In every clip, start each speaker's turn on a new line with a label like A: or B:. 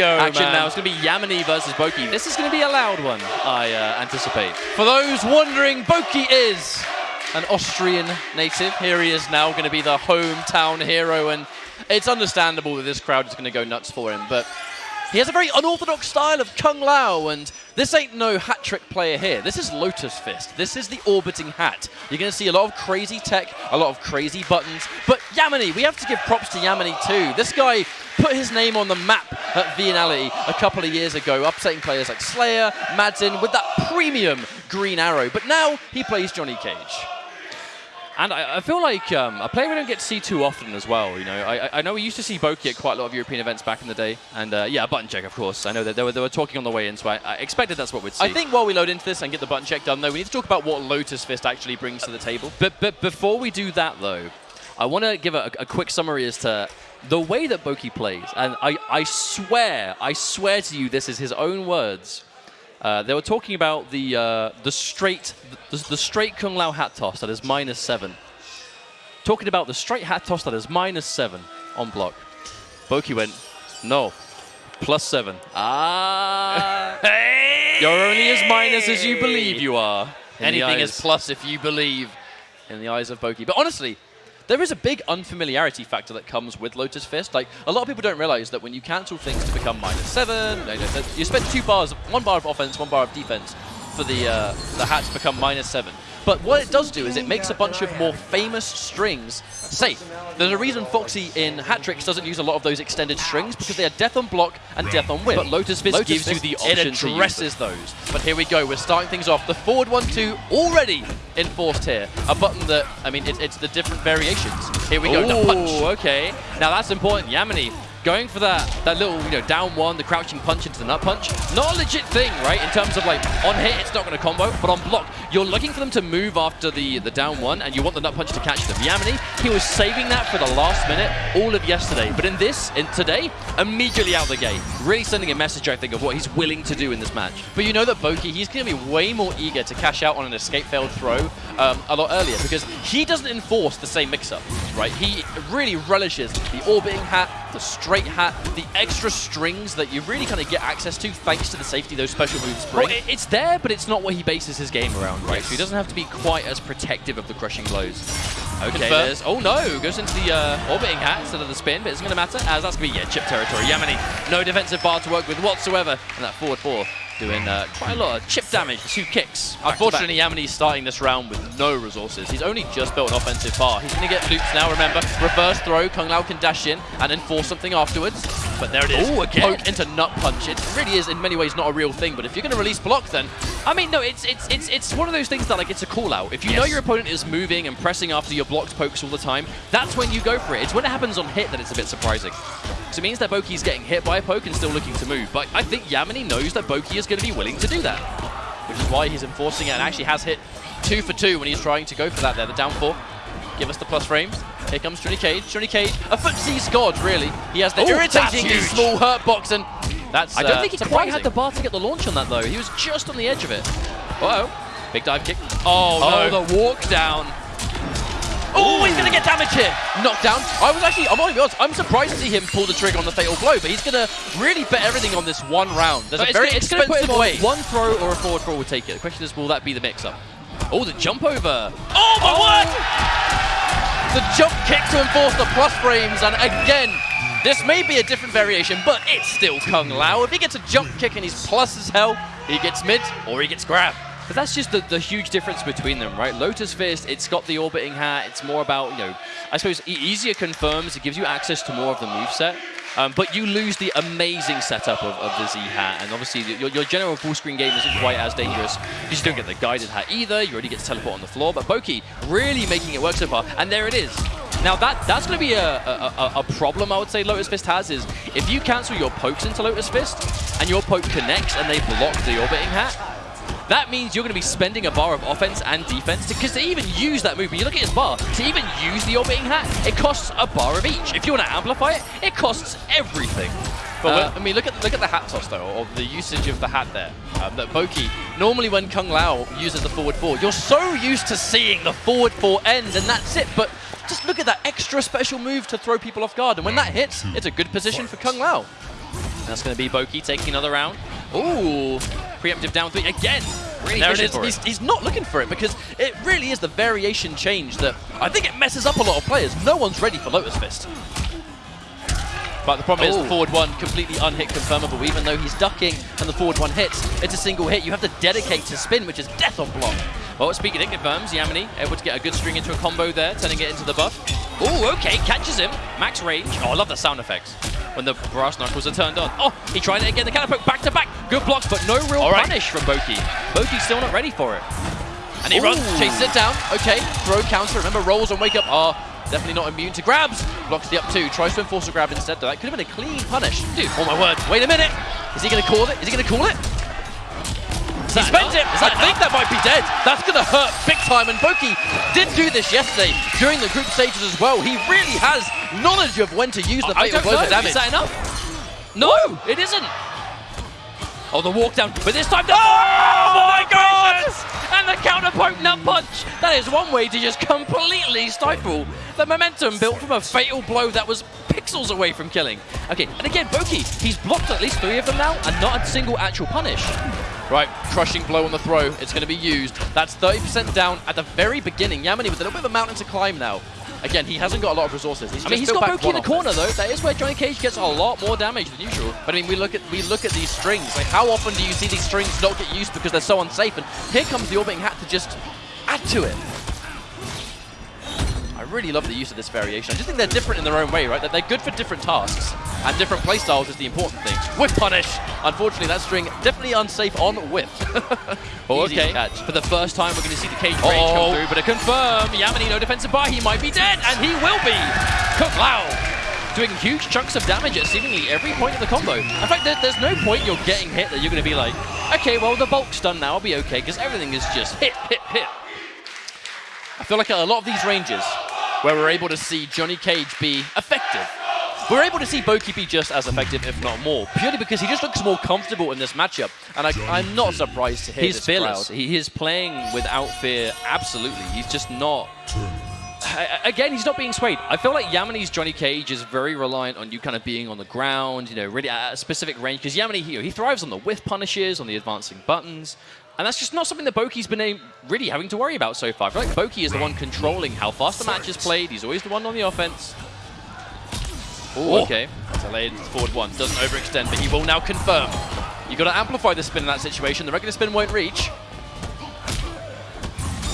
A: go,
B: action
A: man.
B: now. It's going to be Yamini versus Boki. This is going to be a loud one, I uh, anticipate.
A: For those wondering, Boki is an Austrian native. Here he is now, going to be the hometown hero, and it's understandable that this crowd is going to go nuts for him. But he has a very unorthodox style of Kung Lao, and this ain't no hat trick player here. This is Lotus Fist. This is the orbiting hat. You're going to see a lot of crazy tech, a lot of crazy buttons. But Yamini, we have to give props to Yamini too. This guy put his name on the map at a couple of years ago, upsetting players like Slayer, Madzin with that premium green arrow. But now he plays Johnny Cage.
B: And I, I feel like um, a player we don't get to see too often as well. You know, I, I know we used to see Boki at quite a lot of European events back in the day, and uh, yeah, button check, of course. I know that they were, they were talking on the way in, so I, I expected that's what we'd see.
A: I think while we load into this and get the button check done, though, we need to talk about what Lotus Fist actually brings to the table.
B: But, but before we do that, though, I want to give a, a quick summary as to the way that Boki plays. And I, I swear, I swear to you, this is his own words. Uh, they were talking about the uh, the straight the, the straight Kung Lao hat toss that is minus seven. Talking about the straight hat toss that is minus seven on block. Boki went, no, plus seven. Ah, hey! you're only as minus as you believe you are.
A: Anything is plus if you believe in the eyes of Boki. But honestly, there is a big unfamiliarity factor that comes with Lotus Fist. Like, a lot of people don't realize that when you cancel things to become minus seven, you, spend two bars, one bar of offense, one bar of defense for the, uh, the hat to become minus seven. But what it does do is it makes a bunch of more famous strings safe. There's a reason Foxy in hat tricks doesn't use a lot of those extended strings because they are death on block and death on whiff.
B: But Lotus Fist gives you the option to
A: It addresses those. But here we go. We're starting things off. The forward one two already enforced here. A button that I mean, it's, it's the different variations. Here we go. The punch.
B: Okay. Now that's important. Yamini going for that that little you know down one, the crouching punch into the nut punch. Not a legit thing, right? In terms of like on hit, it's not going to combo, but on block, you're looking for them to move after the the down one, and you want the nut punch to catch them. Yamini, he was saving that for the last minute all of yesterday, but in this, in today, immediately out the gate, really sending a message, I think, of what he's willing to do in this match.
A: But you know that Boki, he's going to be way more eager to cash out on an escape failed throw um, a lot earlier because he doesn't enforce the same mix-up, right? He really relishes the orbiting hat, the straight hat, the extra strings that you really kind of get access to thanks to the safety those special moves bring.
B: Well, it's there, but it's not what he bases his game around, right? So he doesn't have to be quite as protective of the crushing blows. Okay. Oh, no! Goes into the uh, orbiting hat instead of the spin, but it's going to matter, as that's going to be, yeah, chip territory. Yamini, no defensive bar to work with whatsoever. And that forward four doing uh, quite a lot of chip damage, two kicks. back.
A: Unfortunately, Yamini's starting this round with no resources. He's only just built an offensive bar. He's going to get loops now, remember. Reverse throw, Kung Lao can dash in and enforce something afterwards. But there it is.
B: Ooh, again.
A: Poke into nut punch. It really is, in many ways, not a real thing. But if you're going to release block, then
B: I mean, no, it's it's it's it's one of those things that like it's a call out. If you know your opponent is moving and pressing after your blocked pokes all the time, that's when you go for it. It's when it happens on hit that it's a bit surprising. So it means that Boki's getting hit by a poke and still looking to move. But I think Yamini knows that Boki is going to be willing to do that.
A: which is why he's enforcing it and actually has hit two for two when he's trying to go for that there. The down four. Give us the plus frames. Here comes Johnny Cage. Johnny Cage, a footsie's god, really. He has the
B: Oh, that's
A: irritatingly small hurt box, and that's
B: I don't
A: uh,
B: think he quite had the bar to get the launch on that though. He was just on the edge of it.
A: Uh oh Big dive kick. Oh,
B: Oh,
A: no. the walk down. Oh, he's going to get damage here. Knockdown. I was actually, I'm going to be honest, I'm surprised to see him pull the trigger on the fatal blow, but he's going to really bet everything on this one round. There's
B: But
A: a very
B: gonna- it's gonna put
A: expensive
B: on
A: way.
B: One throw or a forward throw will take it. The question is, will that be the mix-up? Oh, the jump over.
A: Oh my word! The jump kick to enforce the plus frames, and again, this may be a different variation, but it's still Kung Lao. If he gets a jump kick and he's plus as hell, he gets mid or he gets grab.
B: But that's just the, the huge difference between them, right? Lotus Fist, it's got the orbiting hat. It's more about, you know, I suppose easier confirms. It gives you access to more of the moveset. Um, but you lose the amazing setup of, of the Z hat. And obviously, your, your general full screen game isn't quite as dangerous because you don't get the guided hat either. You already get to teleport on the floor. But Boki really making it work so far. And there it is. Now, that that's going to be a, a, a- a problem, I would say, Lotus Fist has is if you cancel your pokes into Lotus Fist and your poke connects and they block the orbiting hat, that means you're going to be spending a bar of offense and defense because to, even use that move, when you look at his bar, to even use the orbiting hat, it costs a bar of each. If you want to amplify it, it costs everything.
A: But
B: Uh,
A: I mean, look at look at the hat toss though, or the usage of the hat there. Um, that Boki normally when Kung Lao uses the forward four, you're so used to seeing the forward four end, and that's it. But just look at that extra special move to throw people off guard, and when that hits, it's a good position for Kung Lao.
B: That's going to be Boki taking another round. Ooh, preemptive down three again. Really
A: there it is. He's, he's not looking for it because it really is the variation change that I think it messes up a lot of players. No one's ready for Lotus Fist. But the problem is the forward one completely unhit confirmable. Even though he's ducking and the forward one hits, it's a single hit. You have to dedicate to spin, which is death on block.
B: Well, speaking of confirms, Yamini able to get a good string into a combo there, turning it into the buff. Ooh, okay, catches him. Max range. Oh, I love the sound effects when the brass knuckles are turned on. Oh, he tried it again. The counter poke back to back. Good blocks, but no real
A: right.
B: punish from Boki. Boki's still not ready for it.
A: And he
B: Ooh.
A: runs, chases it down. Okay, throw counter. Remember, rolls and wake up are definitely not immune to grabs. Blocks the up two. Tries to enforce a grab instead, though. That could have been a clean punish. Dude, oh my word. Wait a minute. Is he going to call it? Is he going to call it?
B: Is
A: He spends it. I think that might be dead. That's going to hurt big time. And Boki did do this yesterday during the group stages as well. He really has knowledge of when to use the fatal blow for damage.
B: Is that enough? No, it isn't. Oh, the walk down, but this time the oh, oh my god! And the counter poke nut punch. That is one way to just completely stifle the momentum built from a fatal blow that was pixels away from killing. Okay, and again, Boki, he's blocked at least three of them now, and not a single actual punish.
A: Right, crushing blow on the throw. It's going to be used. That's 30% down at the very beginning. Yamini with a little bit of a mountain to climb now. Again, he hasn't got a lot of resources. He's
B: I mean, he's got Boki in the corner though. That is where Johnny Cage gets a lot more damage than usual.
A: But I mean, we look at we look at these strings. Like, how often do you see these strings not get used because they're so unsafe? And here comes the orbiting hat to just add to it. I really love the use of this variation. I just think they're different in their own way, right? That they're good for different tasks, and different playstyles is the important thing. Whiff punish. Unfortunately, that string definitely unsafe on whiff.
B: Oh,
A: Easy
B: okay.
A: catch.
B: For the first time, we're going to see the cage range
A: Uh-oh.
B: come through, but a confirm. Yamini, no defensive bar. He might be dead, and he will be. Lao doing huge chunks of damage at seemingly every point of the combo. In fact, there, there's no point you're getting hit that you're going to be like, okay, well, the bulk's done now. I'll be okay, because everything is just hit, hit, hit.
A: I feel like a lot of these ranges where we're able to see Johnny Cage be effective. We're able to see Boki be just as effective, if not more, purely because he just looks more comfortable in this matchup. And I, I'm not surprised to hear
B: He's
A: this
B: fearless.
A: crowd.
B: He is playing without fear, absolutely. He's just not. I- Again, he's not being swayed. I feel like Yamini's Johnny Cage is very reliant on you kind of being on the ground, you know, really at a specific range. Because Yamini, he, he thrives on the whiff punishes, on the advancing buttons. And that's just not something that Boki's been a- really having to worry about so far. I feel like Boki is the one controlling how fast the match is played. He's always the one on the offense.
A: Oh,
B: Ooh, okay.
A: Delayed forward one. Doesn't overextend, but he will now confirm. You've got to amplify the spin in that situation. The regular spin won't reach.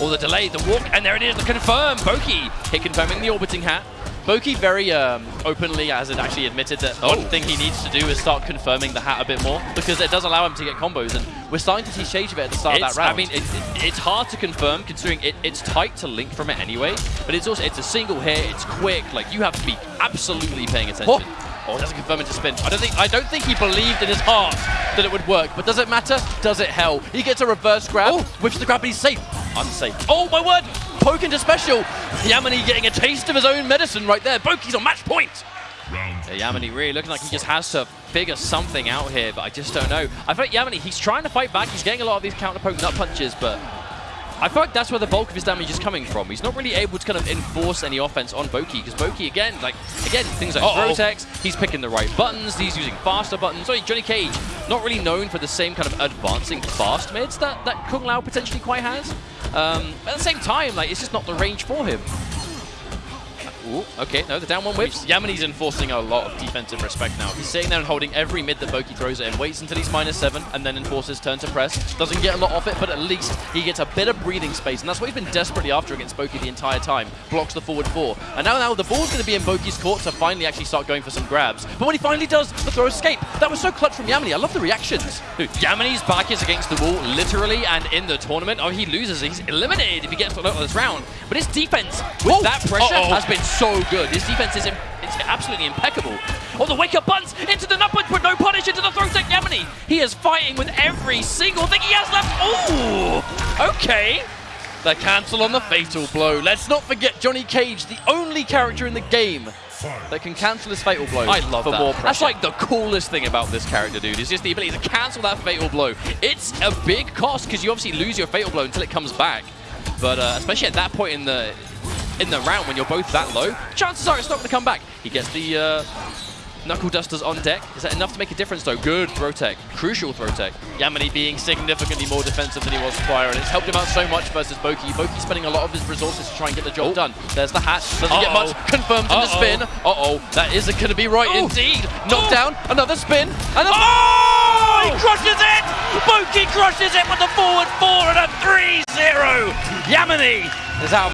B: Or the delay, the walk, and there it is, the confirm. Boki hit confirming the orbiting hat.
A: Boki very um, openly has it actually admitted that
B: Oh.
A: one thing he needs to do is start confirming the hat a bit more because it does allow him to get combos and we're starting to see shades of it at the start of that round.
B: I mean, it, it- it's hard to confirm considering it, it's tight to link from it anyway, but it's also it's a single hit, it's quick, like you have to be absolutely paying attention.
A: Oh, oh, doesn't confirm it to spin. I don't think I don't think he believed in his heart that it would work. But does it matter? Does it hell? He gets a reverse grab,
B: Oh.
A: whips the grab, but he's safe. Unsafe. Oh my word! Poke into special. Yamini getting a taste of his own medicine right there. Boki's on match point.
B: Yeah, Yamini really looking like he just has to figure something out here, but I just don't know. I feel like Yamini, he's trying to fight back, he's getting a lot of these counter poke nut punches, but I feel like that's where the bulk of his damage is coming from. He's not really able to kind of enforce any offense on Boki, because Boki, again, like, again, things like
A: Uh-oh.
B: Rotex, he's picking the right buttons, he's using faster buttons. Sorry, Johnny Cage, not really known for the same kind of advancing fast mids that, that Kung Lao potentially quite has. Um, at the same time, like, it's just not the range for him. Ooh, okay, no, the down one whips.
A: Yamini's enforcing a lot of defensive respect now. He's sitting there and holding every mid that Boki throws at him, waits until he's minus seven, and then enforces turn to press. Doesn't get a lot off it, but at least he gets a bit of breathing space, and that's what he's been desperately after against Boki the entire time. Blocks the forward four. And now, now the ball's going to be in Boki's court to finally actually start going for some grabs. But when he finally does, the throw escape. That was so clutch from Yamini. I love the reactions.
B: Dude, Yamini's back is against the wall, literally, and in the tournament, oh, he loses. He's eliminated if he gets to this round. But his defense with
A: Oh,
B: that pressure
A: uh-oh.
B: has been so good. His defense is im- it's absolutely impeccable. Oh, the wake up buns into the nut punch, but no punish into the throw tech Yamini. He is fighting with every single thing he has left. Ooh, okay.
A: The cancel on the fatal blow. Let's not forget Johnny Cage, the only character in the game that can cancel his fatal blow
B: I love
A: for
B: that. That's like the coolest thing about this character, dude. Is just the ability to cancel that fatal blow. It's a big cost because you obviously lose your fatal blow until it comes back. But uh, especially at that point in the in the round when you're both that low, chances are it's not going to come back. He gets the uh, Knuckle Dusters on deck. Is that enough to make a difference, though? Good throw tech. Crucial throw tech.
A: Yamini being significantly more defensive than he was prior, and it's helped him out so much versus Boki. Boki spending a lot of his resources to try and get the job
B: Oh.
A: done. There's the hat. Doesn't
B: Uh-oh.
A: get much. Confirmed in the spin. Uh-oh. That isn't going to be right
B: Oh.
A: indeed.
B: Oh.
A: Knockdown. Another spin. And a...
B: Oh!
A: He crushes it! Boki crushes it with the forward four and a 3-0. Yamini is out